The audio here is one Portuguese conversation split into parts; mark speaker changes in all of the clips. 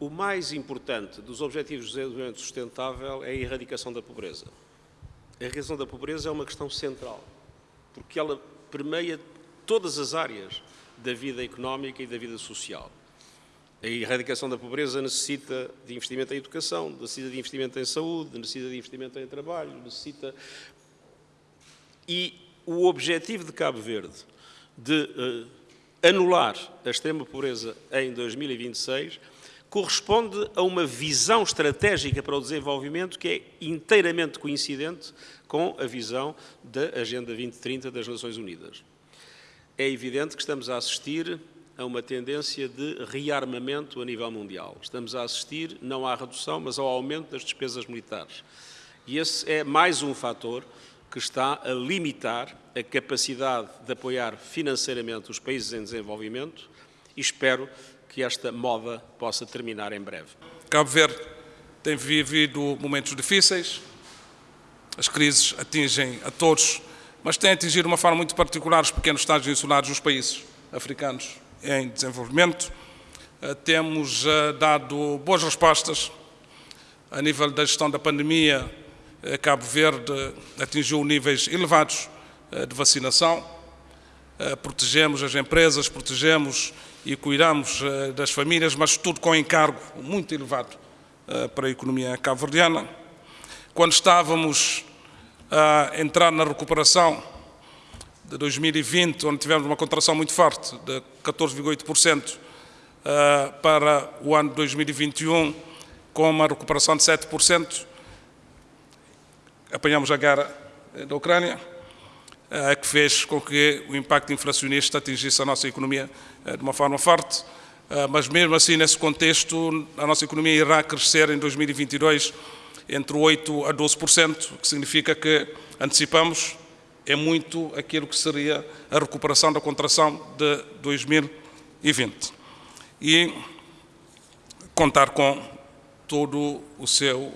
Speaker 1: O mais importante dos Objetivos de Desenvolvimento Sustentável é a erradicação da pobreza. A erradicação da pobreza é uma questão central, porque ela permeia todas as áreas da vida económica e da vida social. A erradicação da pobreza necessita de investimento em educação, necessita de investimento em saúde, necessita de investimento em trabalho, necessita... E o objetivo de Cabo Verde de uh, anular a extrema pobreza em 2026 corresponde a uma visão estratégica para o desenvolvimento que é inteiramente coincidente com a visão da Agenda 2030 das Nações Unidas. É evidente que estamos a assistir a uma tendência de rearmamento a nível mundial. Estamos a assistir não à redução, mas ao aumento das despesas militares. E esse é mais um fator que está a limitar a capacidade de apoiar financeiramente os países em desenvolvimento e espero que esta moda possa terminar em breve.
Speaker 2: Cabo Verde tem vivido momentos difíceis, as crises atingem a todos, mas tem atingido de uma forma muito particular os pequenos Estados insulares dos países africanos em desenvolvimento. Eh, temos eh, dado boas respostas a nível da gestão da pandemia. Eh, Cabo Verde atingiu níveis elevados de vacinação. Protegemos as empresas, protegemos e cuidamos das famílias, mas tudo com encargo muito elevado para a economia cabo-verdiana. Quando estávamos a entrar na recuperação de 2020, onde tivemos uma contração muito forte de 14,8% uh, para o ano de 2021, com uma recuperação de 7%. Apanhamos a guerra da Ucrânia, que fez com que o impacto inflacionista atingisse a nossa economia uh, de uma forma forte, mas mesmo assim, nesse contexto, a nossa economia irá crescer em 2022 entre 8% a 12%, o que significa que antecipamos é muito aquilo que seria a recuperação da contração de 2020. E contar com todo o seu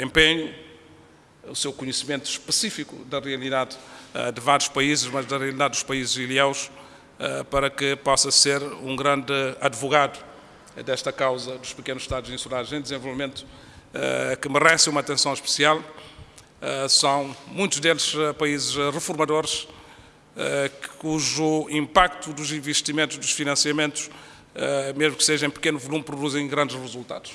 Speaker 2: empenho, o seu conhecimento específico da realidade uh, de vários países, mas da realidade dos países ilhéus, uh, para que possa ser um grande advogado desta causa dos pequenos Estados insulares em desenvolvimento, que merece uma atenção especial eh, são muitos deles eh, países eh, reformadores, cujo impacto dos investimentos, dos financiamentos, mesmo que seja em pequeno volume, produzem grandes resultados.